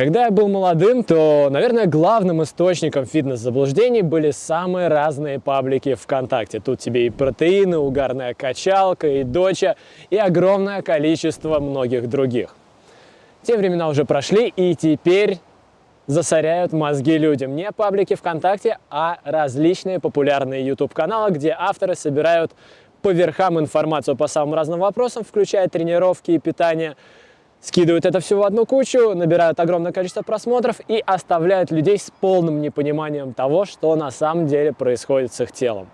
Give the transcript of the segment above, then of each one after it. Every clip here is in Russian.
Когда я был молодым, то, наверное, главным источником фитнес-заблуждений были самые разные паблики ВКонтакте. Тут тебе и протеины, угарная качалка, и доча, и огромное количество многих других. Те времена уже прошли, и теперь засоряют мозги людям. Не паблики ВКонтакте, а различные популярные YouTube-каналы, где авторы собирают по верхам информацию по самым разным вопросам, включая тренировки и питание, скидывают это все в одну кучу, набирают огромное количество просмотров и оставляют людей с полным непониманием того, что на самом деле происходит с их телом.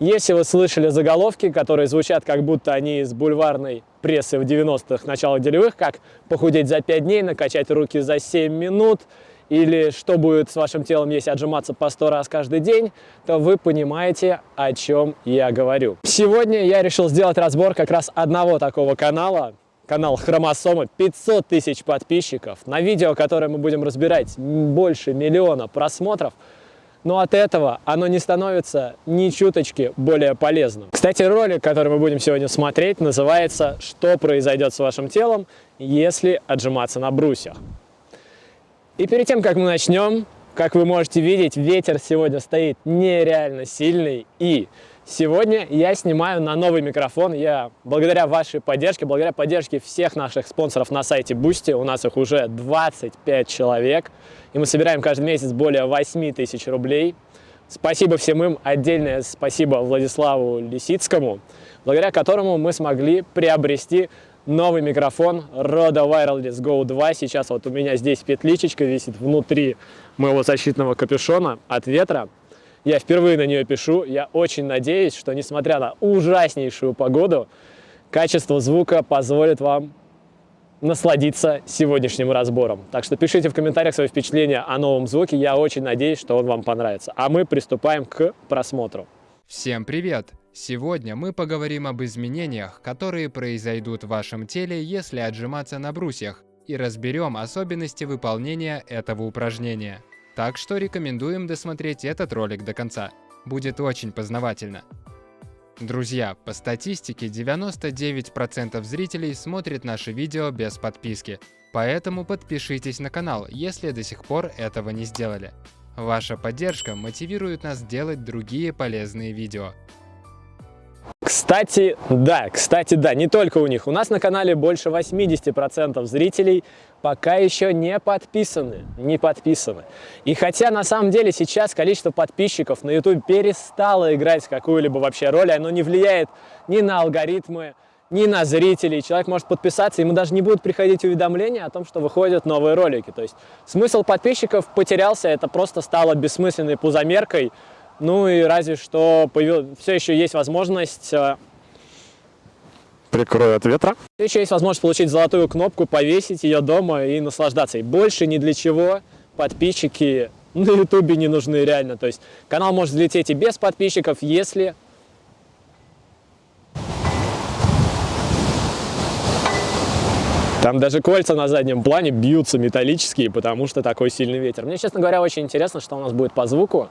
Если вы слышали заголовки, которые звучат как будто они из бульварной прессы в 90-х, начала делевых, как похудеть за 5 дней, накачать руки за 7 минут, или что будет с вашим телом, если отжиматься по 100 раз каждый день, то вы понимаете, о чем я говорю. Сегодня я решил сделать разбор как раз одного такого канала, канал Хромосомы, 500 тысяч подписчиков. На видео, которое мы будем разбирать, больше миллиона просмотров. Но от этого оно не становится ни чуточки более полезным. Кстати, ролик, который мы будем сегодня смотреть, называется «Что произойдет с вашим телом, если отжиматься на брусьях?». И перед тем, как мы начнем, как вы можете видеть, ветер сегодня стоит нереально сильный и Сегодня я снимаю на новый микрофон. Я благодаря вашей поддержке, благодаря поддержке всех наших спонсоров на сайте Boosty, у нас их уже 25 человек, и мы собираем каждый месяц более 8 тысяч рублей. Спасибо всем им, отдельное спасибо Владиславу Лисицкому, благодаря которому мы смогли приобрести новый микрофон Rode Wireless Go 2. Сейчас вот у меня здесь петличечка висит внутри моего защитного капюшона от ветра. Я впервые на нее пишу. Я очень надеюсь, что несмотря на ужаснейшую погоду, качество звука позволит вам насладиться сегодняшним разбором. Так что пишите в комментариях свои впечатления о новом звуке. Я очень надеюсь, что он вам понравится. А мы приступаем к просмотру. Всем привет! Сегодня мы поговорим об изменениях, которые произойдут в вашем теле, если отжиматься на брусьях, и разберем особенности выполнения этого упражнения. Так что рекомендуем досмотреть этот ролик до конца. Будет очень познавательно. Друзья, по статистике 99% зрителей смотрят наши видео без подписки, поэтому подпишитесь на канал, если до сих пор этого не сделали. Ваша поддержка мотивирует нас делать другие полезные видео. Кстати, да, кстати, да, не только у них. У нас на канале больше 80% зрителей пока еще не подписаны, не подписаны. И хотя на самом деле сейчас количество подписчиков на YouTube перестало играть какую-либо вообще роль, оно не влияет ни на алгоритмы, ни на зрителей. Человек может подписаться, ему даже не будут приходить уведомления о том, что выходят новые ролики. То есть смысл подписчиков потерялся, это просто стало бессмысленной пузомеркой. Ну и разве что появил... все еще есть возможность э, прикрою от ветра. Еще есть возможность получить золотую кнопку, повесить ее дома и наслаждаться. И больше ни для чего подписчики на ютубе не нужны реально. То есть канал может взлететь и без подписчиков, если... Там даже кольца на заднем плане бьются металлические, потому что такой сильный ветер. Мне, честно говоря, очень интересно, что у нас будет по звуку.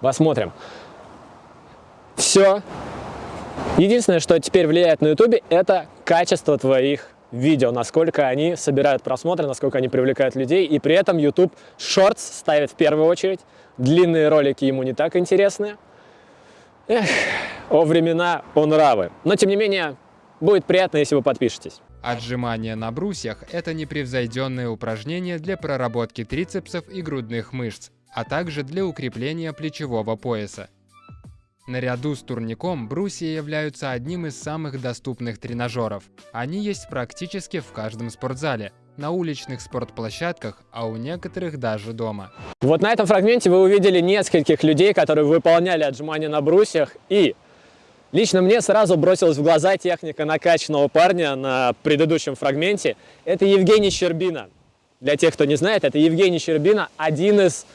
Посмотрим. Все Единственное, что теперь влияет на YouTube, это качество твоих видео, насколько они собирают просмотры, насколько они привлекают людей, и при этом YouTube Shorts ставит в первую очередь, длинные ролики ему не так интересны. Эх, о времена, о нравы. Но, тем не менее, будет приятно, если вы подпишетесь. Отжимания на брусьях – это непревзойденное упражнение для проработки трицепсов и грудных мышц, а также для укрепления плечевого пояса. Наряду с турником брусья являются одним из самых доступных тренажеров. Они есть практически в каждом спортзале, на уличных спортплощадках, а у некоторых даже дома. Вот на этом фрагменте вы увидели нескольких людей, которые выполняли отжимания на брусьях. И лично мне сразу бросилась в глаза техника накачанного парня на предыдущем фрагменте. Это Евгений Щербина. Для тех, кто не знает, это Евгений Щербина, один из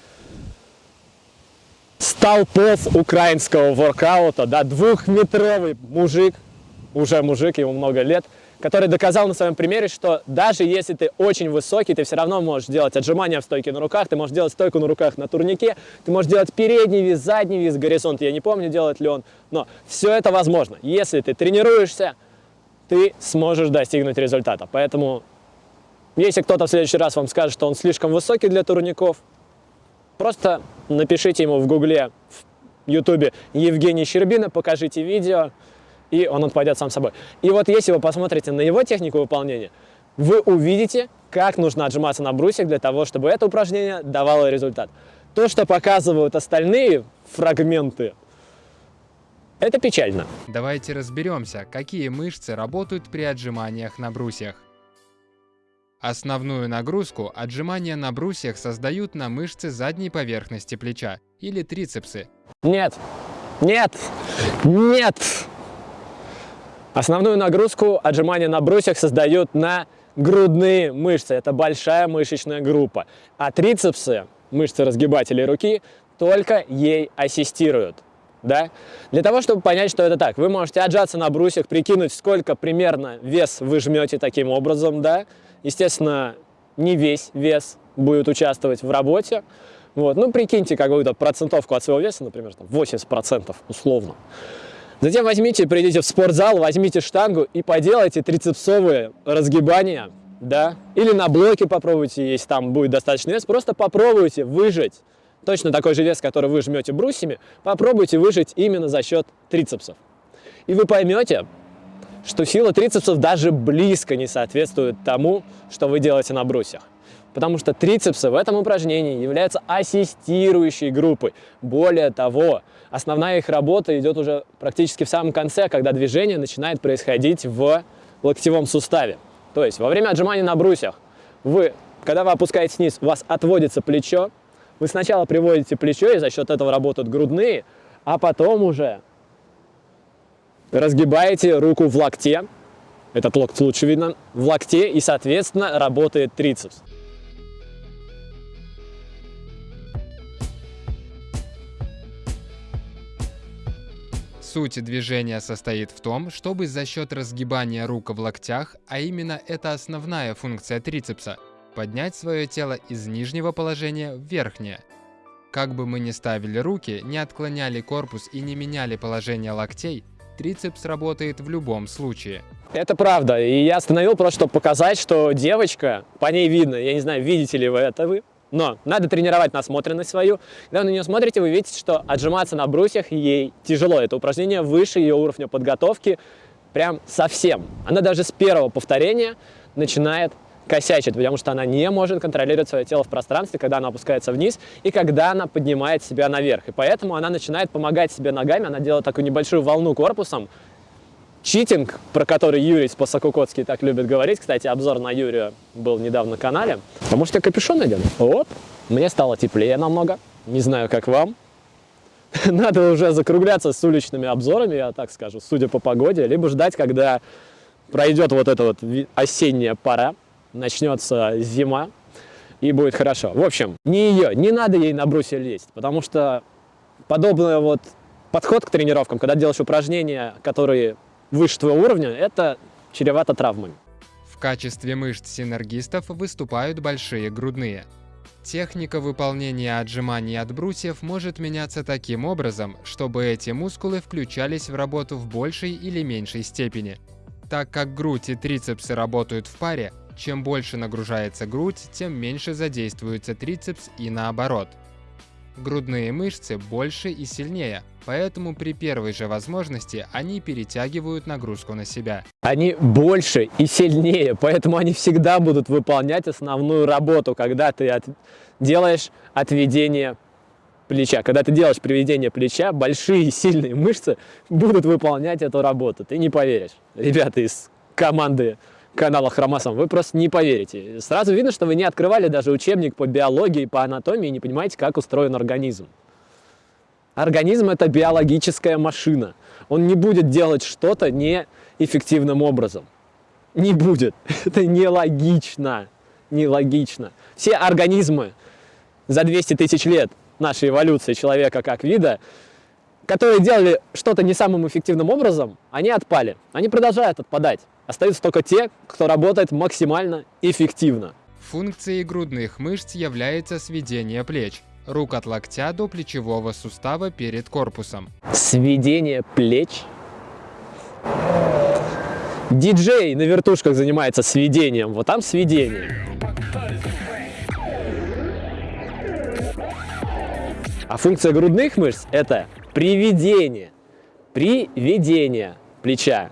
столпов украинского воркаута, да, двухметровый мужик, уже мужик, ему много лет, который доказал на своем примере, что даже если ты очень высокий, ты все равно можешь делать отжимания в стойке на руках, ты можешь делать стойку на руках на турнике, ты можешь делать передний вис, задний вис, горизонт, я не помню, делает ли он, но все это возможно. Если ты тренируешься, ты сможешь достигнуть результата. Поэтому Если кто-то в следующий раз вам скажет, что он слишком высокий для турников, просто напишите ему в гугле, в ютубе Евгений Щербина, покажите видео, и он отпадет сам собой. И вот если вы посмотрите на его технику выполнения, вы увидите, как нужно отжиматься на брусьях для того, чтобы это упражнение давало результат. То, что показывают остальные фрагменты, это печально. Давайте разберемся, какие мышцы работают при отжиманиях на брусьях. Основную нагрузку отжимания на брусьях создают на мышцы задней поверхности плеча или трицепсы. Нет, нет, нет! Основную нагрузку отжимания на брусьях создают на грудные мышцы. Это большая мышечная группа. А трицепсы, мышцы разгибателей руки, только ей ассистируют. Да? Для того, чтобы понять, что это так, вы можете отжаться на брусьях, прикинуть, сколько примерно вес вы жмете таким образом, да, Естественно, не весь вес будет участвовать в работе. Вот. Ну, прикиньте какую-то процентовку от своего веса, например, там 80% условно. Затем возьмите, придите в спортзал, возьмите штангу и поделайте трицепсовые разгибания, да, или на блоке попробуйте, если там будет достаточно вес, просто попробуйте выжать точно такой же вес, который вы жмете брусьями, попробуйте выжать именно за счет трицепсов. И вы поймете, что сила трицепсов даже близко не соответствует тому, что вы делаете на брусьях. Потому что трицепсы в этом упражнении являются ассистирующей группой. Более того, основная их работа идет уже практически в самом конце, когда движение начинает происходить в локтевом суставе. То есть во время отжимания на брусьях, вы, когда вы опускаете вниз, у вас отводится плечо, вы сначала приводите плечо, и за счет этого работают грудные, а потом уже разгибаете руку в локте, этот локоть лучше видно, в локте и, соответственно, работает трицепс. Суть движения состоит в том, чтобы за счет разгибания рук в локтях, а именно это основная функция трицепса, поднять свое тело из нижнего положения в верхнее. Как бы мы ни ставили руки, не отклоняли корпус и не меняли положение локтей, трицепс работает в любом случае. Это правда, и я остановил просто, чтобы показать, что девочка, по ней видно, я не знаю, видите ли вы это вы, но надо тренировать насмотренность свою. Когда вы на нее смотрите, вы видите, что отжиматься на брусьях ей тяжело. Это упражнение выше ее уровня подготовки прям совсем. Она даже с первого повторения начинает косячит, потому что она не может контролировать свое тело в пространстве, когда она опускается вниз и когда она поднимает себя наверх. И поэтому она начинает помогать себе ногами, она делает такую небольшую волну корпусом. Читинг, про который Юрий Спасакукоцкий так любит говорить, кстати, обзор на Юрия был недавно на канале. А может я капюшон надену? Вот, мне стало теплее намного, не знаю, как вам. Надо уже закругляться с уличными обзорами, я так скажу, судя по погоде, либо ждать, когда пройдет вот эта вот осенняя пора, начнется зима, и будет хорошо. В общем, не ее, не надо ей на брусья лезть, потому что подобный вот подход к тренировкам, когда делаешь упражнения, которые выше твоего уровня, это чревато травмами. В качестве мышц синергистов выступают большие грудные. Техника выполнения отжиманий от брусьев может меняться таким образом, чтобы эти мускулы включались в работу в большей или меньшей степени. Так как грудь и трицепсы работают в паре, чем больше нагружается грудь, тем меньше задействуется трицепс и наоборот. Грудные мышцы больше и сильнее, поэтому при первой же возможности они перетягивают нагрузку на себя. Они больше и сильнее, поэтому они всегда будут выполнять основную работу, когда ты от... делаешь отведение плеча. Когда ты делаешь приведение плеча, большие и сильные мышцы будут выполнять эту работу. Ты не поверишь. Ребята из команды канала Хромасом, вы просто не поверите. Сразу видно, что вы не открывали даже учебник по биологии, по анатомии и не понимаете, как устроен организм. Организм – это биологическая машина. Он не будет делать что-то неэффективным образом. Не будет. Это нелогично. Нелогично. Все организмы за 200 тысяч лет нашей эволюции человека как вида, которые делали что-то не самым эффективным образом, они отпали. Они продолжают отпадать. Остаются только те, кто работает максимально эффективно. Функцией грудных мышц является сведение плеч, рук от локтя до плечевого сустава перед корпусом. Сведение плеч? Диджей на вертушках занимается сведением, вот там сведение. А функция грудных мышц – это приведение. Приведение плеча.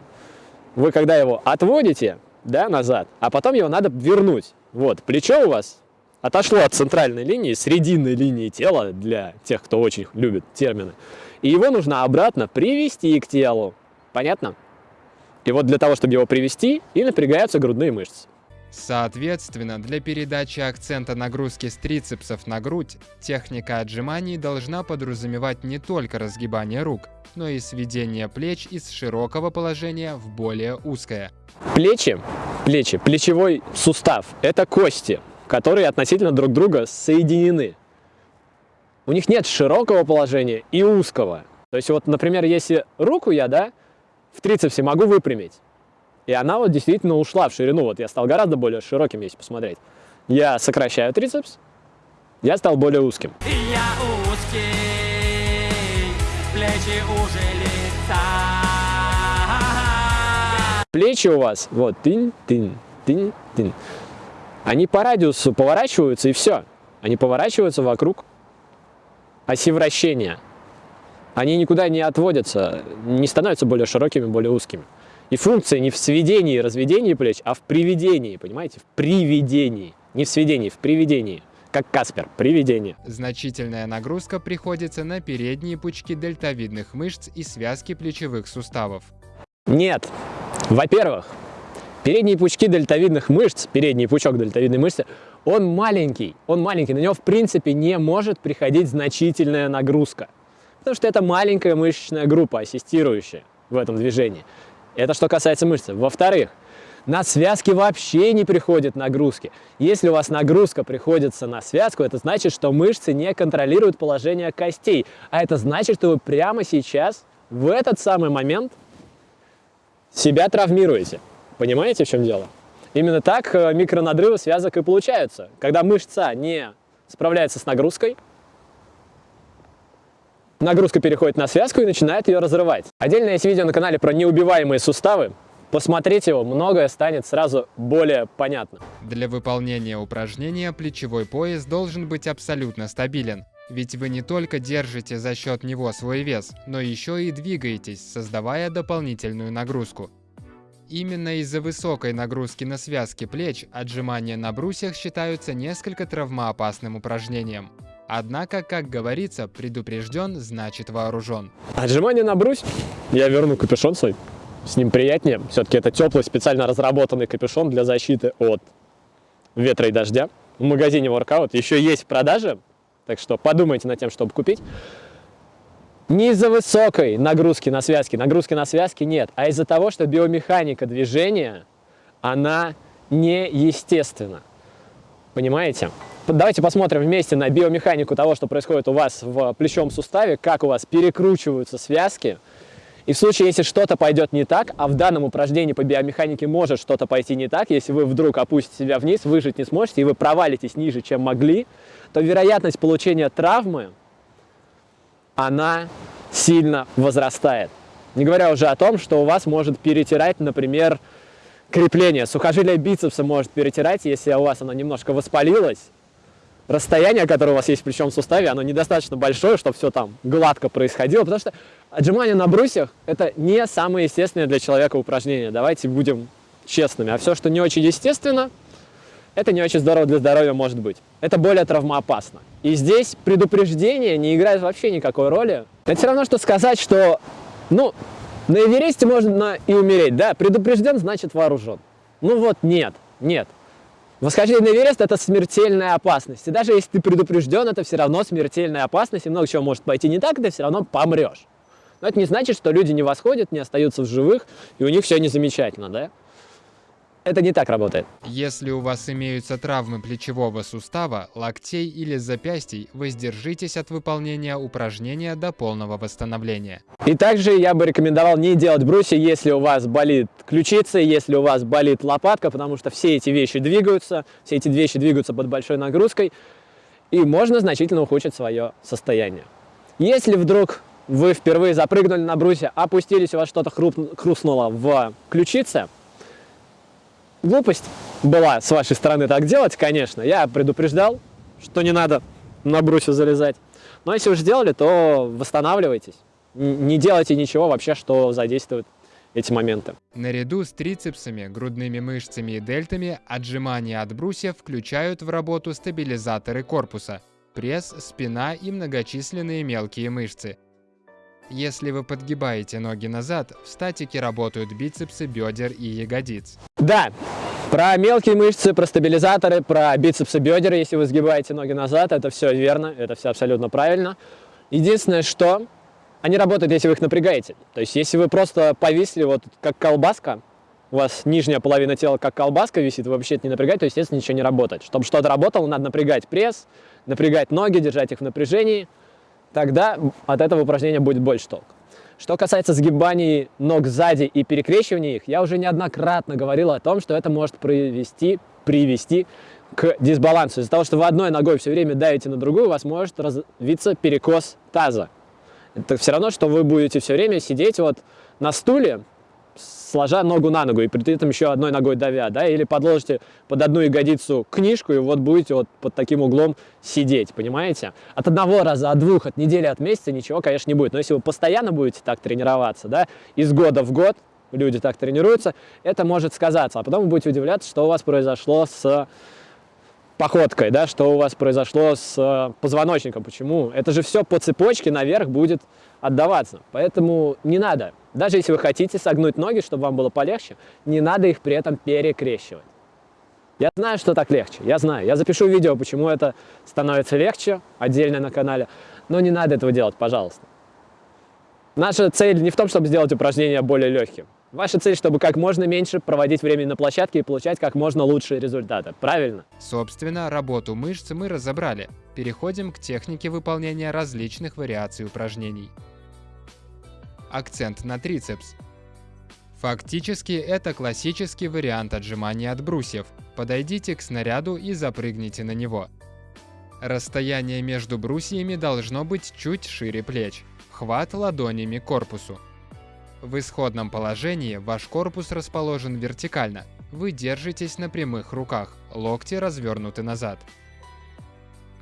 Вы когда его отводите да, назад, а потом его надо вернуть. Вот, плечо у вас отошло от центральной линии, срединной линии тела, для тех, кто очень любит термины. И его нужно обратно привести к телу. Понятно? И вот для того, чтобы его привести, и напрягаются грудные мышцы. Соответственно, для передачи акцента нагрузки с трицепсов на грудь, техника отжиманий должна подразумевать не только разгибание рук, но и сведение плеч из широкого положения в более узкое. Плечи, плечи, плечевой сустав – это кости, которые относительно друг друга соединены. У них нет широкого положения и узкого. То есть вот, например, если руку я, да, в трицепсе могу выпрямить, и она вот действительно ушла в ширину. Вот я стал гораздо более широким, если посмотреть. Я сокращаю трицепс, я стал более узким. Я узкий, плечи уже лица. Плечи у вас, вот, тын, тын, тын, тын. Они по радиусу поворачиваются и все. Они поворачиваются вокруг оси вращения. Они никуда не отводятся, не становятся более широкими, более узкими. И функция не в сведении и разведении плеч, а в приведении, понимаете? В приведении. Не в сведении, в приведении. Как Каспер, приведение. Значительная нагрузка приходится на передние пучки дельтовидных мышц и связки плечевых суставов. Нет. Во-первых, передние пучки дельтовидных мышц, передний пучок дельтовидной мышцы, он маленький. Он маленький, на него в принципе не может приходить значительная нагрузка. Потому что это маленькая мышечная группа, ассистирующая в этом движении. Это что касается мышцы. Во-вторых, на связки вообще не приходят нагрузки. Если у вас нагрузка приходится на связку, это значит, что мышцы не контролируют положение костей. А это значит, что вы прямо сейчас, в этот самый момент, себя травмируете. Понимаете, в чем дело? Именно так э, микронадрывы связок и получаются. Когда мышца не справляется с нагрузкой, Нагрузка переходит на связку и начинает ее разрывать. Отдельно есть видео на канале про неубиваемые суставы. Посмотрите его, многое станет сразу более понятно. Для выполнения упражнения плечевой пояс должен быть абсолютно стабилен. Ведь вы не только держите за счет него свой вес, но еще и двигаетесь, создавая дополнительную нагрузку. Именно из-за высокой нагрузки на связки плеч отжимания на брусьях считаются несколько травмоопасным упражнением. Однако, как говорится, предупрежден, значит вооружен. Отжимание на брусь. Я верну капюшон свой. С ним приятнее. Все-таки это теплый, специально разработанный капюшон для защиты от ветра и дождя. В магазине Workout еще есть в продаже. Так что подумайте над тем, чтобы купить. Не из-за высокой нагрузки на связки. Нагрузки на связки нет. А из-за того, что биомеханика движения, она неестественна. Понимаете? Давайте посмотрим вместе на биомеханику того, что происходит у вас в плечом суставе, как у вас перекручиваются связки. И в случае, если что-то пойдет не так, а в данном упражнении по биомеханике может что-то пойти не так, если вы вдруг опустите себя вниз, выжить не сможете, и вы провалитесь ниже, чем могли, то вероятность получения травмы, она сильно возрастает. Не говоря уже о том, что у вас может перетирать, например, крепление. Сухожилие бицепса может перетирать, если у вас оно немножко воспалилось, расстояние, которое у вас есть в плечевом суставе, оно недостаточно большое, чтобы все там гладко происходило, потому что отжимание на брусьях – это не самое естественное для человека упражнение. Давайте будем честными. А все, что не очень естественно, это не очень здорово для здоровья может быть. Это более травмоопасно. И здесь предупреждение не играет вообще никакой роли. Это все равно, что сказать, что, ну, на Эвересте можно и умереть, да, предупрежден, значит вооружен. Ну вот нет, нет. Восхождение на Эверест – это смертельная опасность. И даже если ты предупрежден, это все равно смертельная опасность, и много чего может пойти не так, и ты все равно помрешь. Но это не значит, что люди не восходят, не остаются в живых, и у них все не замечательно, да? Это не так работает. Если у вас имеются травмы плечевого сустава, локтей или запястий, воздержитесь от выполнения упражнения до полного восстановления. И также я бы рекомендовал не делать брусья, если у вас болит ключица, если у вас болит лопатка, потому что все эти вещи двигаются, все эти вещи двигаются под большой нагрузкой, и можно значительно ухудшить свое состояние. Если вдруг вы впервые запрыгнули на брусья, опустились, у вас что-то хрустнуло в ключице, глупость была с вашей стороны так делать, конечно. Я предупреждал, что не надо на брусья залезать. Но если уже сделали, то восстанавливайтесь. Не делайте ничего вообще, что задействует эти моменты. Наряду с трицепсами, грудными мышцами и дельтами отжимания от брусьев включают в работу стабилизаторы корпуса, пресс, спина и многочисленные мелкие мышцы. Если вы подгибаете ноги назад, в статике работают бицепсы, бедер и ягодиц. Да, про мелкие мышцы, про стабилизаторы, про бицепсы, бедер, если вы сгибаете ноги назад, это все верно, это все абсолютно правильно. Единственное, что они работают, если вы их напрягаете. То есть, если вы просто повисли вот как колбаска, у вас нижняя половина тела как колбаска висит, вы вообще это не напрягаете, то, естественно, ничего не работает. Чтобы что-то работало, надо напрягать пресс, напрягать ноги, держать их в напряжении. Тогда от этого упражнения будет больше толк. Что касается сгибаний ног сзади и перекрещивания их, я уже неоднократно говорил о том, что это может привести, привести к дисбалансу. Из-за того, что вы одной ногой все время давите на другую, у вас может развиться перекос таза. Это все равно, что вы будете все время сидеть вот на стуле, сложа ногу на ногу и при этом еще одной ногой давя, да, или подложите под одну ягодицу книжку и вот будете вот под таким углом сидеть, понимаете? От одного раза, от двух, от недели, от месяца ничего, конечно, не будет. Но если вы постоянно будете так тренироваться, да, из года в год люди так тренируются, это может сказаться, а потом вы будете удивляться, что у вас произошло с походкой, да, что у вас произошло с э, позвоночником, почему. Это же все по цепочке наверх будет отдаваться. Поэтому не надо, даже если вы хотите согнуть ноги, чтобы вам было полегче, не надо их при этом перекрещивать. Я знаю, что так легче, я знаю. Я запишу видео, почему это становится легче, отдельно на канале, но не надо этого делать, пожалуйста. Наша цель не в том, чтобы сделать упражнения более легким. Ваша цель, чтобы как можно меньше проводить время на площадке и получать как можно лучшие результаты. Правильно? Собственно, работу мышц мы разобрали. Переходим к технике выполнения различных вариаций упражнений. Акцент на трицепс. Фактически это классический вариант отжимания от брусьев. Подойдите к снаряду и запрыгните на него. Расстояние между брусьями должно быть чуть шире плеч. Хват ладонями корпусу. В исходном положении ваш корпус расположен вертикально. Вы держитесь на прямых руках, локти развернуты назад.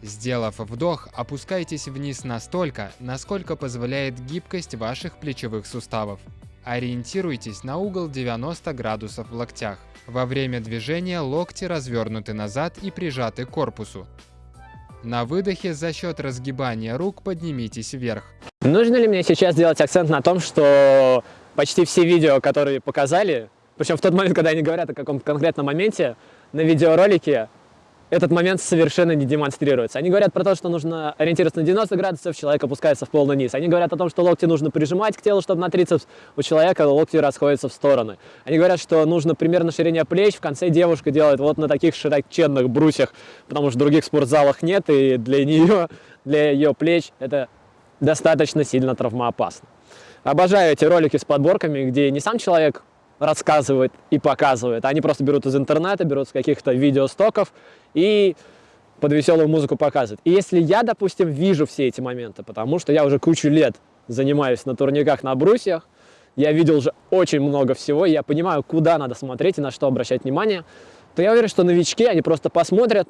Сделав вдох, опускайтесь вниз настолько, насколько позволяет гибкость ваших плечевых суставов. Ориентируйтесь на угол 90 градусов в локтях. Во время движения локти развернуты назад и прижаты к корпусу. На выдохе за счет разгибания рук поднимитесь вверх. Нужно ли мне сейчас делать акцент на том, что почти все видео, которые показали, причем в тот момент, когда они говорят о каком-то конкретном моменте, на видеоролике этот момент совершенно не демонстрируется. Они говорят про то, что нужно ориентироваться на 90 градусов, человек опускается в полный низ. Они говорят о том, что локти нужно прижимать к телу, чтобы на трицепс у человека локти расходятся в стороны. Они говорят, что нужно примерно ширение плеч, в конце девушка делает вот на таких широченных брусьях, потому что других спортзалах нет, и для нее, для ее плеч это достаточно сильно травмоопасно. Обожаю эти ролики с подборками, где не сам человек рассказывает и показывает. Они просто берут из интернета, берут с каких-то видеостоков и под веселую музыку показывают. И если я, допустим, вижу все эти моменты, потому что я уже кучу лет занимаюсь на турниках на брусьях, я видел уже очень много всего, я понимаю, куда надо смотреть и на что обращать внимание, то я уверен, что новички, они просто посмотрят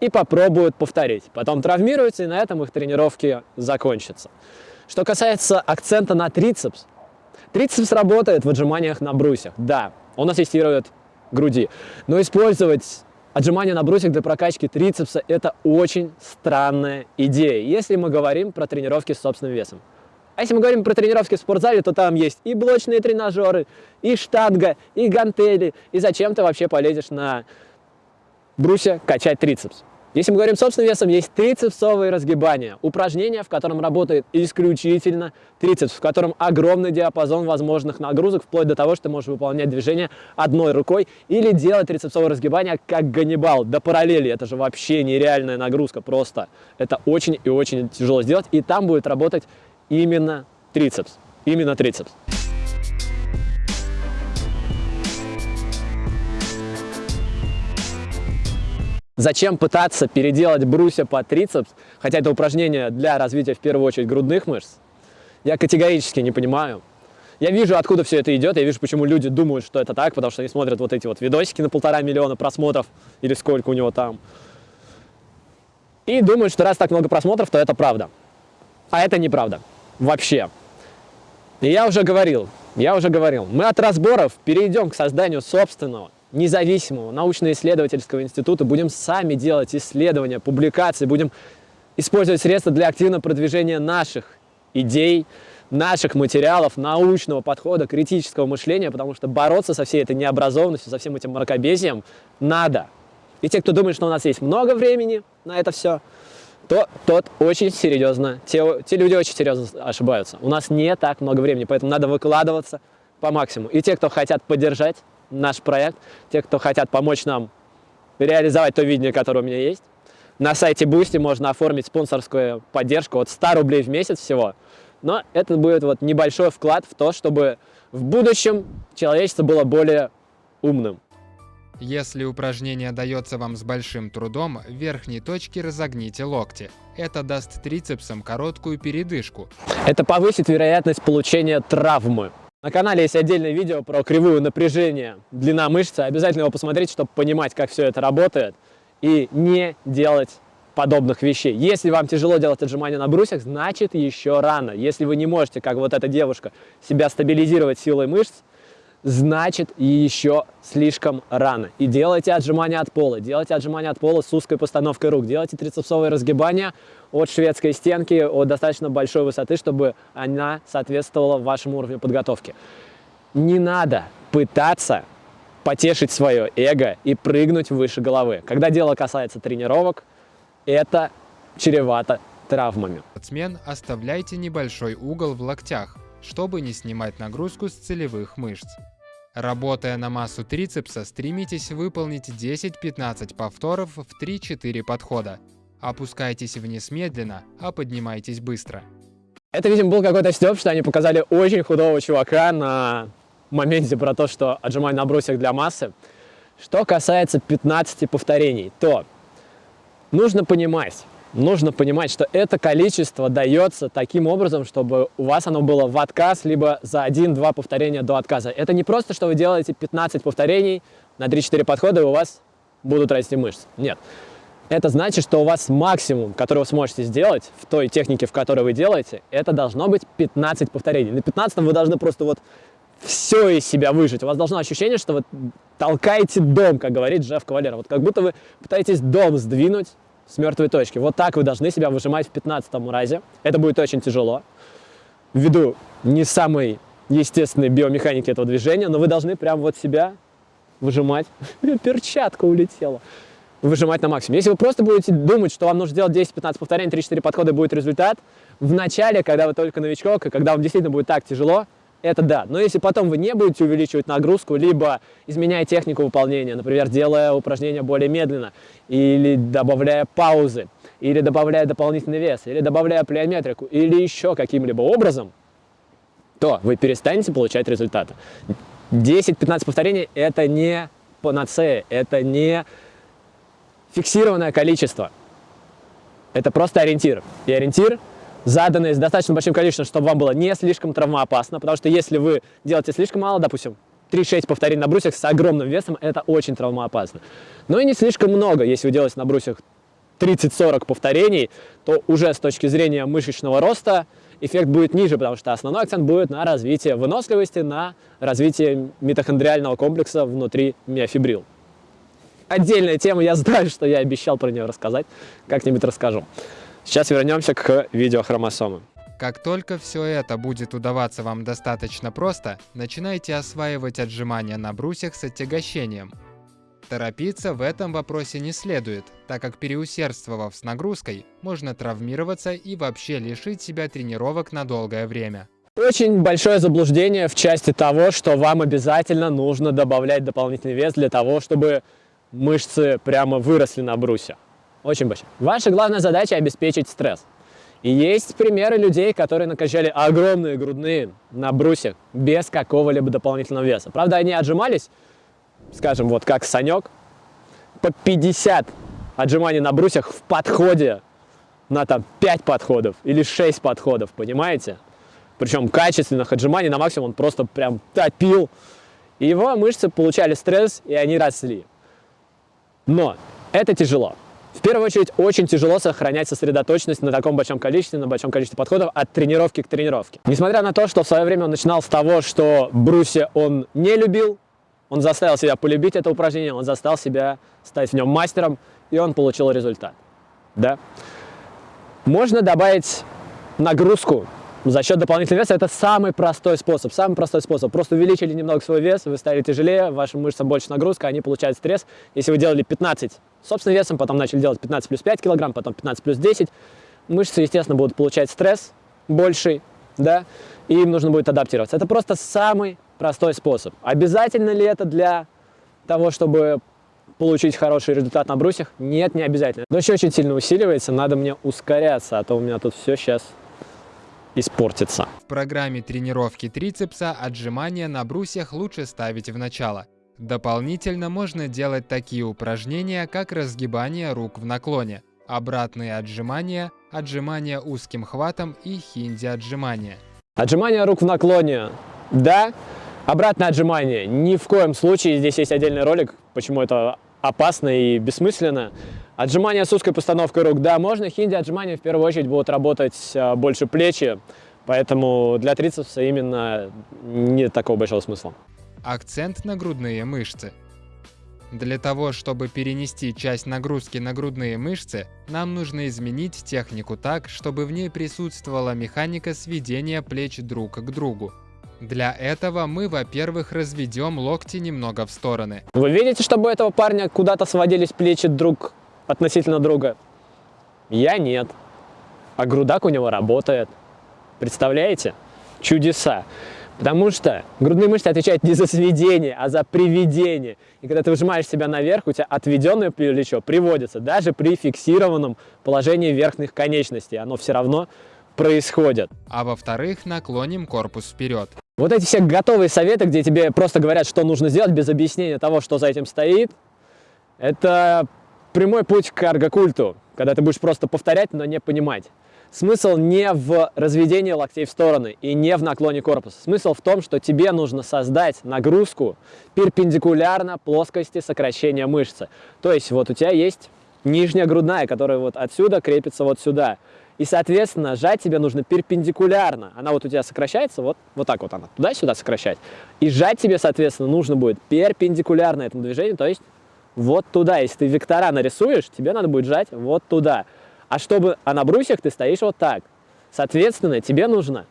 и попробуют повторить. Потом травмируются, и на этом их тренировки закончатся. Что касается акцента на трицепс, Трицепс работает в отжиманиях на брусьях, да, он ассистирует груди, но использовать отжимания на брусьях для прокачки трицепса – это очень странная идея, если мы говорим про тренировки с собственным весом. А если мы говорим про тренировки в спортзале, то там есть и блочные тренажеры, и штанга, и гантели, и зачем ты вообще полезешь на брусья качать трицепс. Если мы говорим собственным весом, есть трицепсовые разгибания, упражнение, в котором работает исключительно трицепс, в котором огромный диапазон возможных нагрузок, вплоть до того, что ты можешь выполнять движение одной рукой или делать трицепсовые разгибания как Ганнибал, до параллели. Это же вообще нереальная нагрузка, просто. Это очень и очень тяжело сделать, и там будет работать именно трицепс, именно трицепс. Зачем пытаться переделать брусья под трицепс, хотя это упражнение для развития в первую очередь грудных мышц, я категорически не понимаю. Я вижу, откуда все это идет, я вижу, почему люди думают, что это так, потому что они смотрят вот эти вот видосики на полтора миллиона просмотров, или сколько у него там, и думают, что раз так много просмотров, то это правда. А это неправда. Вообще. И я уже говорил, я уже говорил, мы от разборов перейдем к созданию собственного, независимого научно-исследовательского института, будем сами делать исследования, публикации, будем использовать средства для активного продвижения наших идей, наших материалов, научного подхода, критического мышления, потому что бороться со всей этой необразованностью, со всем этим мракобесием надо. И те, кто думает, что у нас есть много времени на это все, то тот очень серьезно, те, те люди очень серьезно ошибаются. У нас не так много времени, поэтому надо выкладываться по максимуму. И те, кто хотят поддержать наш проект, те, кто хотят помочь нам реализовать то видение, которое у меня есть, на сайте Boosty можно оформить спонсорскую поддержку от 100 рублей в месяц всего. Но это будет вот небольшой вклад в то, чтобы в будущем человечество было более умным. Если упражнение дается вам с большим трудом, в верхней точке разогните локти. Это даст трицепсам короткую передышку. Это повысит вероятность получения травмы. На канале есть отдельное видео про кривую напряжения, длина мышцы. Обязательно его посмотрите, чтобы понимать, как все это работает. И не делать подобных вещей. Если вам тяжело делать отжимания на брусьях, значит еще рано. Если вы не можете, как вот эта девушка, себя стабилизировать силой мышц, значит еще слишком рано. И делайте отжимания от пола, делайте отжимания от пола с узкой постановкой рук, делайте трицепсовые разгибания от шведской стенки, от достаточно большой высоты, чтобы она соответствовала вашему уровню подготовки. Не надо пытаться потешить свое эго и прыгнуть выше головы. Когда дело касается тренировок, это чревато травмами. Спортсмен, оставляйте небольшой угол в локтях, чтобы не снимать нагрузку с целевых мышц. Работая на массу трицепса, стремитесь выполнить 10-15 повторов в 3-4 подхода. Опускайтесь вниз медленно, а поднимайтесь быстро. Это, видимо, был какой-то стёб, что они показали очень худого чувака на моменте про то, что отжимаю на брусьях для массы. Что касается 15 повторений, то нужно понимать, нужно понимать, что это количество дается таким образом, чтобы у вас оно было в отказ, либо за 1-2 повторения до отказа. Это не просто, что вы делаете 15 повторений на 3-4 подхода, и у вас будут расти мышцы. Нет. Это значит, что у вас максимум, который вы сможете сделать в той технике, в которой вы делаете, это должно быть 15 повторений. На 15 вы должны просто вот все из себя выжить. У вас должно ощущение, что вы толкаете дом, как говорит Джефф Кавалер. Вот как будто вы пытаетесь дом сдвинуть с мертвой точки. Вот так вы должны себя выжимать в 15 разе. Это будет очень тяжело, ввиду не самой естественной биомеханики этого движения, но вы должны прям вот себя выжимать. Перчатка улетела. Выжимать на максимум. Если вы просто будете думать, что вам нужно сделать 10-15 повторений, 3-4 подхода будет результат, в начале, когда вы только новичок, и когда вам действительно будет так тяжело, это да. Но если потом вы не будете увеличивать нагрузку, либо изменяя технику выполнения, например, делая упражнения более медленно, или добавляя паузы, или добавляя дополнительный вес, или добавляя плеометрику, или еще каким-либо образом, то вы перестанете получать результаты. 10-15 повторений – это не панацея, это не фиксированное количество. Это просто ориентир. И ориентир заданные с достаточно большим количеством, чтобы вам было не слишком травмоопасно, потому что если вы делаете слишком мало, допустим, 3-6 повторений на брусьях с огромным весом, это очень травмоопасно. Но и не слишком много, если вы делаете на брусьях 30-40 повторений, то уже с точки зрения мышечного роста эффект будет ниже, потому что основной акцент будет на развитие выносливости, на развитие митохондриального комплекса внутри миофибрил. Отдельная тема, я знаю, что я обещал про нее рассказать, как-нибудь расскажу. Сейчас вернемся к видеохромосомам. Как только все это будет удаваться вам достаточно просто, начинайте осваивать отжимания на брусьях с отягощением. Торопиться в этом вопросе не следует, так как переусердствовав с нагрузкой, можно травмироваться и вообще лишить себя тренировок на долгое время. Очень большое заблуждение в части того, что вам обязательно нужно добавлять дополнительный вес для того, чтобы мышцы прямо выросли на брусе. Очень большой. Ваша главная задача обеспечить стресс. И есть примеры людей, которые накачали огромные грудные на брусьях без какого-либо дополнительного веса. Правда, они отжимались, скажем, вот как Санек, по 50 отжиманий на брусьях в подходе на там 5 подходов или 6 подходов, понимаете? причем качественных отжиманий на максимум, он просто прям топил. И его мышцы получали стресс, и они росли. Но это тяжело. В первую очередь, очень тяжело сохранять сосредоточенность на таком большом количестве, на большом количестве подходов от тренировки к тренировке. Несмотря на то, что в свое время он начинал с того, что брусья он не любил, он заставил себя полюбить это упражнение, он заставил себя стать в нем мастером, и он получил результат. Да? Можно добавить нагрузку за счет дополнительного веса. Это самый простой способ. Самый простой способ. Просто увеличили немного свой вес, вы стали тяжелее, вашим мышцам больше нагрузка, они получают стресс. Если вы делали 15 собственным весом, потом начали делать 15 плюс 5 килограмм, потом 15 плюс 10, мышцы, естественно, будут получать стресс больший, да, и им нужно будет адаптироваться. Это просто самый простой способ. Обязательно ли это для того, чтобы получить хороший результат на брусьях? Нет, не обязательно. Дождь очень сильно усиливается, надо мне ускоряться, а то у меня тут все сейчас испортится. В программе тренировки трицепса отжимания на брусьях лучше ставить в начало. Дополнительно можно делать такие упражнения, как разгибание рук в наклоне, обратные отжимания, отжимания узким хватом и хинди отжимания. Отжимания рук в наклоне, да, Обратное отжимание. Ни в коем случае. Здесь есть отдельный ролик, почему это опасно и бессмысленно. Отжимания с узкой постановкой рук, да, можно. Хинди отжимания в первую очередь будут работать а, больше плечи, поэтому для трицепса именно нет такого большого смысла. Акцент на грудные мышцы. Для того, чтобы перенести часть нагрузки на грудные мышцы, нам нужно изменить технику так, чтобы в ней присутствовала механика сведения плеч друг к другу. Для этого мы, во-первых, разведем локти немного в стороны. Вы видите, чтобы у этого парня куда-то сводились плечи друг относительно друга? Я нет. А грудак у него работает. Представляете? Чудеса. Потому что грудные мышцы отвечают не за сведение, а за приведение. И когда ты выжимаешь себя наверх, у тебя отведенное плечо приводится даже при фиксированном положении верхних конечностей. Оно все равно происходит. А во-вторых, наклоним корпус вперед. Вот эти все готовые советы, где тебе просто говорят, что нужно сделать, без объяснения того, что за этим стоит, это прямой путь к аргокульту, когда ты будешь просто повторять, но не понимать. Смысл не в разведении локтей в стороны и не в наклоне корпуса. Смысл в том, что тебе нужно создать нагрузку перпендикулярно плоскости сокращения мышцы. То есть вот у тебя есть нижняя грудная, которая вот отсюда крепится вот сюда. И, соответственно, сжать тебе нужно перпендикулярно. Она вот у тебя сокращается, вот, вот так вот она, туда-сюда сокращать. И сжать тебе, соответственно, нужно будет перпендикулярно этому движению, то есть вот туда. Если ты вектора нарисуешь, тебе надо будет сжать вот туда. А чтобы, а на брусьях ты стоишь вот так. Соответственно, тебе нужно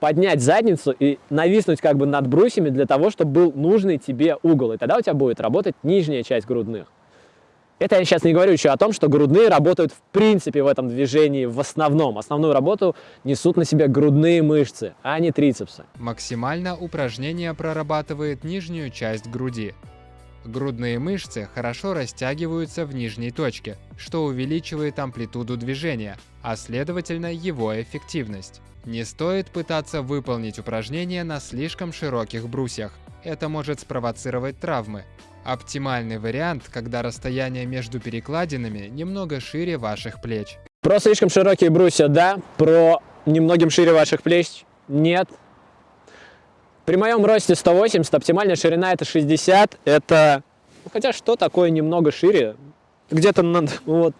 поднять задницу и нависнуть как бы над брусьями для того, чтобы был нужный тебе угол. И тогда у тебя будет работать нижняя часть грудных. Это я сейчас не говорю еще о том, что грудные работают в принципе в этом движении в основном. Основную работу несут на себе грудные мышцы, а не трицепсы. Максимально упражнение прорабатывает нижнюю часть груди. Грудные мышцы хорошо растягиваются в нижней точке, что увеличивает амплитуду движения, а следовательно его эффективность. Не стоит пытаться выполнить упражнение на слишком широких брусьях. Это может спровоцировать травмы, Оптимальный вариант, когда расстояние между перекладинами немного шире ваших плеч. Про слишком широкие брусья – да, про немногим шире ваших плеч – нет. При моем росте 180, оптимальная ширина – это 60, это… Ну, хотя что такое немного шире? Где-то вот,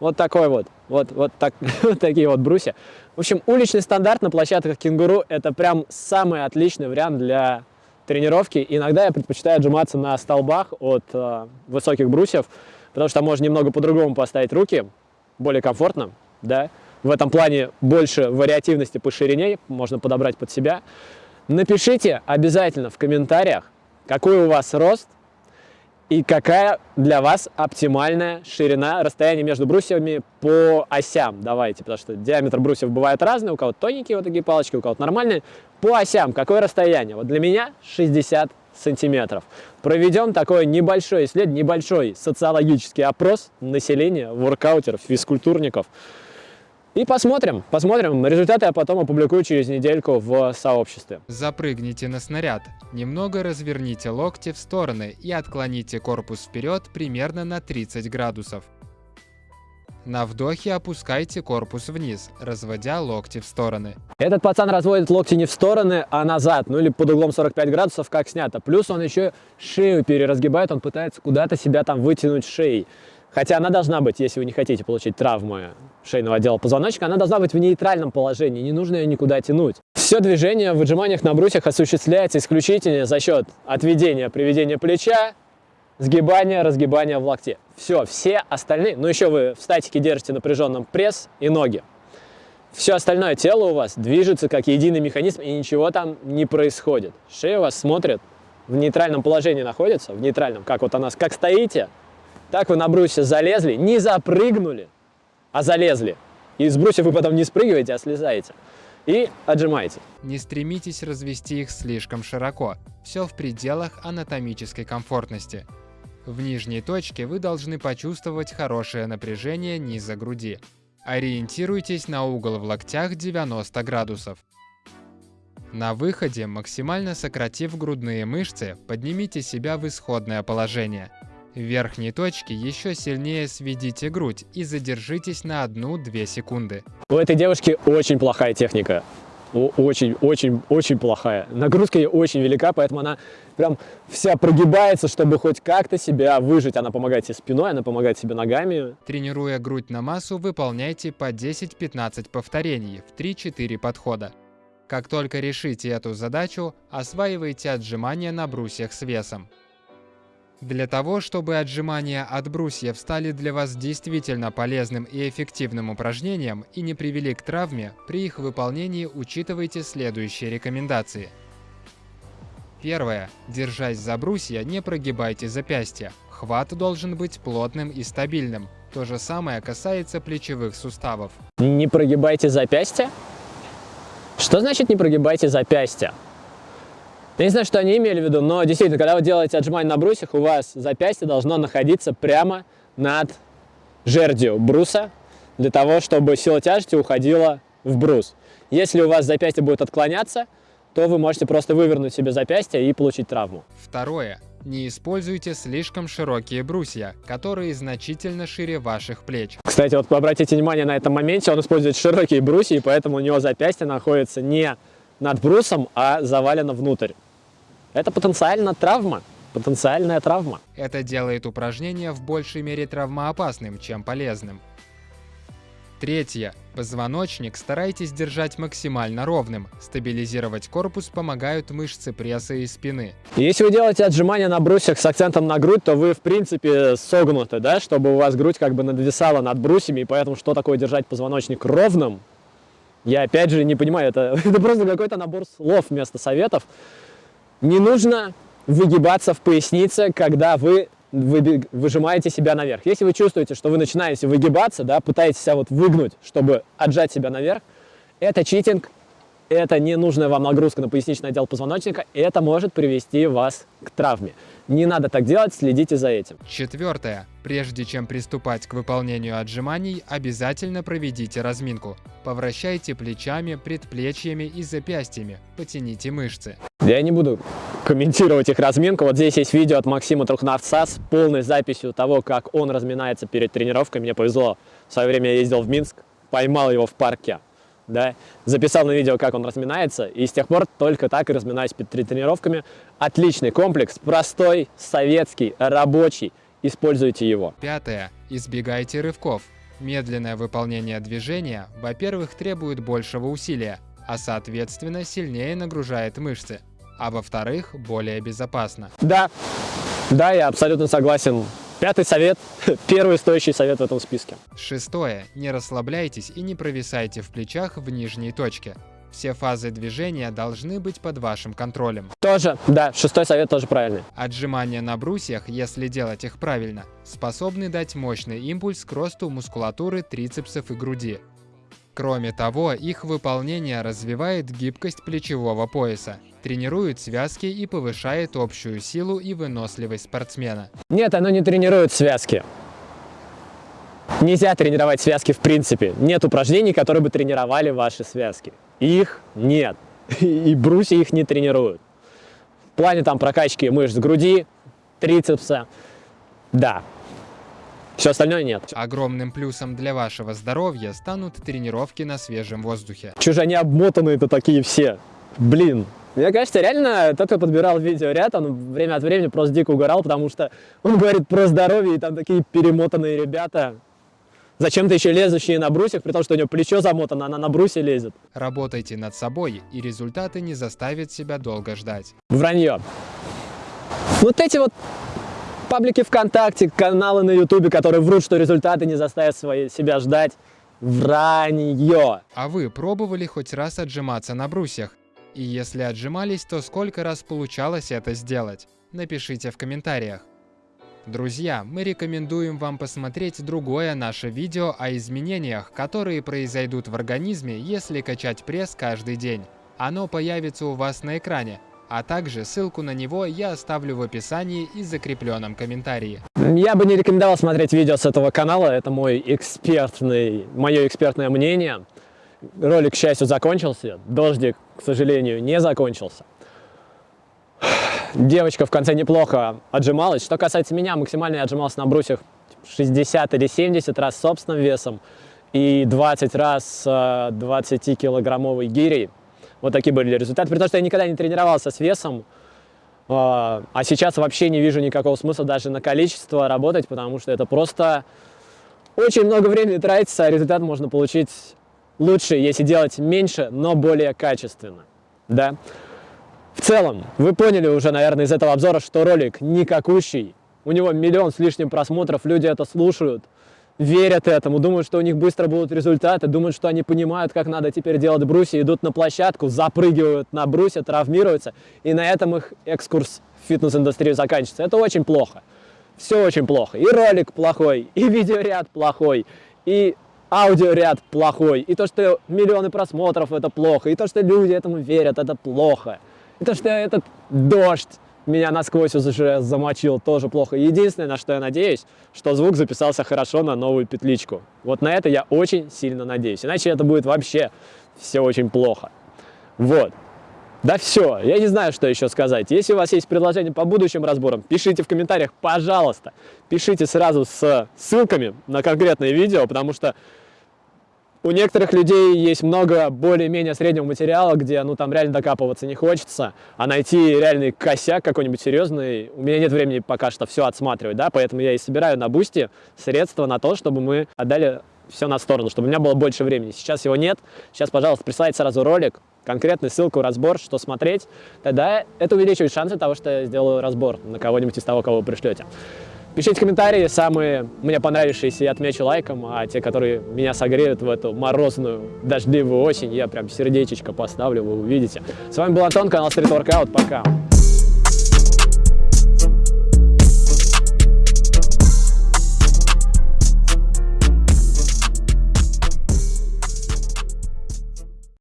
вот такой вот, вот, вот, так, вот такие вот брусья. В общем, уличный стандарт на площадках кенгуру – это прям самый отличный вариант для тренировки. Иногда я предпочитаю отжиматься на столбах от э, высоких брусьев, потому что можно немного по-другому поставить руки, более комфортно, да. В этом плане больше вариативности по ширине, можно подобрать под себя. Напишите обязательно в комментариях, какой у вас рост, и какая для вас оптимальная ширина расстояния между брусьями по осям? Давайте, потому что диаметр брусьев бывает разный, у кого-то тоненькие вот такие палочки, у кого-то нормальные. По осям какое расстояние? Вот для меня 60 сантиметров. Проведем такой небольшой исследование, небольшой социологический опрос населения, воркаутеров, физкультурников. И посмотрим, посмотрим. Результаты я потом опубликую через недельку в сообществе. Запрыгните на снаряд. Немного разверните локти в стороны и отклоните корпус вперед примерно на 30 градусов. На вдохе опускайте корпус вниз, разводя локти в стороны. Этот пацан разводит локти не в стороны, а назад, ну или под углом 45 градусов, как снято. Плюс он еще шею переразгибает, он пытается куда-то себя там вытянуть шеей. Хотя она должна быть, если вы не хотите получить травмы шейного отдела позвоночника, она должна быть в нейтральном положении, не нужно ее никуда тянуть. Все движение в отжиманиях на брусьях осуществляется исключительно за счет отведения, приведения плеча, сгибания, разгибания в локте. Все, все остальные, ну еще вы в статике держите напряженным пресс и ноги. Все остальное тело у вас движется как единый механизм, и ничего там не происходит. Шея у вас смотрит, в нейтральном положении находится, в нейтральном, как вот она, как стоите, так вы на брусья залезли, не запрыгнули, а залезли. И с брусьев вы потом не спрыгиваете, а слезаете. И отжимаете. Не стремитесь развести их слишком широко. Все в пределах анатомической комфортности. В нижней точке вы должны почувствовать хорошее напряжение низа груди. Ориентируйтесь на угол в локтях 90 градусов. На выходе, максимально сократив грудные мышцы, поднимите себя в исходное положение. В верхней точке еще сильнее сведите грудь и задержитесь на 1-2 секунды. У этой девушки очень плохая техника. Очень, очень, очень плохая. Нагрузка ей очень велика, поэтому она прям вся прогибается, чтобы хоть как-то себя выжить. Она помогает себе спиной, она помогает себе ногами. Тренируя грудь на массу, выполняйте по 10-15 повторений в 3-4 подхода. Как только решите эту задачу, осваивайте отжимания на брусьях с весом. Для того, чтобы отжимания от брусьев стали для вас действительно полезным и эффективным упражнением и не привели к травме, при их выполнении учитывайте следующие рекомендации. Первое. Держась за брусья, не прогибайте запястья. Хват должен быть плотным и стабильным. То же самое касается плечевых суставов. Не прогибайте запястья? Что значит не прогибайте запястья? Я не знаю, что они имели в виду, но действительно, когда вы делаете отжимание на брусьях, у вас запястье должно находиться прямо над жердью бруса, для того, чтобы сила тяжести уходила в брус. Если у вас запястье будет отклоняться, то вы можете просто вывернуть себе запястье и получить травму. Второе. Не используйте слишком широкие брусья, которые значительно шире ваших плеч. Кстати, вот обратите внимание на этом моменте, он использует широкие брусья, и поэтому у него запястье находится не над брусом, а завалено внутрь. Это потенциально травма, потенциальная травма. Это делает упражнение в большей мере травмоопасным, чем полезным. Третье. Позвоночник старайтесь держать максимально ровным. Стабилизировать корпус помогают мышцы пресса и спины. Если вы делаете отжимания на брусьях с акцентом на грудь, то вы в принципе согнуты, да, чтобы у вас грудь как бы надвисала над брусьями, и поэтому что такое держать позвоночник ровным, я опять же не понимаю, это, это просто какой-то набор слов вместо советов. Не нужно выгибаться в пояснице, когда вы выжимаете себя наверх. Если вы чувствуете, что вы начинаете выгибаться, да, пытаетесь себя вот выгнуть, чтобы отжать себя наверх, это читинг, это не нужная вам нагрузка на поясничный отдел позвоночника, это может привести вас к травме. Не надо так делать, следите за этим. Четвертое. Прежде чем приступать к выполнению отжиманий, обязательно проведите разминку. Повращайте плечами, предплечьями и запястьями, потяните мышцы. Я не буду комментировать их разминку. Вот здесь есть видео от Максима Трухнавца с полной записью того, как он разминается перед тренировкой. Мне повезло, в свое время я ездил в Минск, поймал его в парке да, записал на видео, как он разминается, и с тех пор только так и разминаюсь перед тренировками. Отличный комплекс, простой, советский, рабочий, используйте его. Пятое. Избегайте рывков. Медленное выполнение движения, во-первых, требует большего усилия, а соответственно сильнее нагружает мышцы, а во-вторых, более безопасно. Да, да, я абсолютно согласен Пятый совет, первый стоящий совет в этом списке. Шестое. Не расслабляйтесь и не провисайте в плечах в нижней точке. Все фазы движения должны быть под вашим контролем. Тоже, да, шестой совет тоже правильный. Отжимания на брусьях, если делать их правильно, способны дать мощный импульс к росту мускулатуры трицепсов и груди. Кроме того, их выполнение развивает гибкость плечевого пояса, тренирует связки и повышает общую силу и выносливость спортсмена. Нет, оно не тренирует связки. Нельзя тренировать связки в принципе. Нет упражнений, которые бы тренировали ваши связки. Их нет. И брусья их не тренируют. В плане там прокачки мышц груди, трицепса, да. Все остальное нет. Огромным плюсом для вашего здоровья станут тренировки на свежем воздухе. Чё же они обмотанные-то такие все? Блин. Мне кажется, реально, тот, кто подбирал видеоряд, он время от времени просто дико угорал, потому что он говорит про здоровье, и там такие перемотанные ребята. Зачем-то еще лезущие на брусьях, при том, что у него плечо замотано, она на брусе лезет. Работайте над собой, и результаты не заставят себя долго ждать. Вранье. Вот эти вот паблики ВКонтакте, каналы на Ютубе, которые врут, что результаты не заставят свои, себя ждать. Вранье. А вы пробовали хоть раз отжиматься на брусьях? И если отжимались, то сколько раз получалось это сделать? Напишите в комментариях. Друзья, мы рекомендуем вам посмотреть другое наше видео о изменениях, которые произойдут в организме, если качать пресс каждый день. Оно появится у вас на экране, а также ссылку на него я оставлю в описании и закрепленном комментарии. Я бы не рекомендовал смотреть видео с этого канала, это мой экспертный, мое экспертное мнение. Ролик, к счастью, закончился, дождик, к сожалению, не закончился. Девочка в конце неплохо отжималась. Что касается меня, максимально я отжимался на брусьях 60 или 70 раз собственным весом и 20 раз 20-килограммовой гирей. Вот такие были результаты. При том, что я никогда не тренировался с весом, а, а сейчас вообще не вижу никакого смысла даже на количество работать, потому что это просто очень много времени тратится, а результат можно получить лучше, если делать меньше, но более качественно. Да? В целом, вы поняли уже, наверное, из этого обзора, что ролик никакущий. У него миллион с лишним просмотров, люди это слушают, верят этому, думают, что у них быстро будут результаты, думают, что они понимают, как надо теперь делать брусья, идут на площадку, запрыгивают на брусья, травмируются, и на этом их экскурс в фитнес-индустрию заканчивается. Это очень плохо. Все очень плохо. И ролик плохой, и видеоряд плохой, и аудиоряд плохой, и то, что миллионы просмотров, это плохо, и то, что люди этому верят, это плохо. И то, что этот дождь меня насквозь уже замочил, тоже плохо. Единственное, на что я надеюсь, что звук записался хорошо на новую петличку. Вот на это я очень сильно надеюсь. Иначе это будет вообще все очень плохо. Вот. Да все, я не знаю, что еще сказать. Если у вас есть предложения по будущим разборам, пишите в комментариях, пожалуйста. Пишите сразу с ссылками на конкретные видео, потому что у некоторых людей есть много более-менее среднего материала, где ну там реально докапываться не хочется, а найти реальный косяк какой-нибудь серьезный, у меня нет времени пока что все отсматривать, да, поэтому я и собираю на бусте средства на то, чтобы мы отдали все на сторону, чтобы у меня было больше времени. Сейчас его нет, сейчас, пожалуйста, присылайте сразу ролик, конкретную ссылку, разбор, что смотреть, тогда это увеличивает шансы того, что я сделаю разбор на кого-нибудь из того, кого вы пришлете. Пишите комментарии, самые мне понравившиеся я отмечу лайком, а те, которые меня согреют в эту морозную, дождливую осень, я прям сердечечко поставлю, вы увидите. С вами был Антон, канал Street Workout, пока!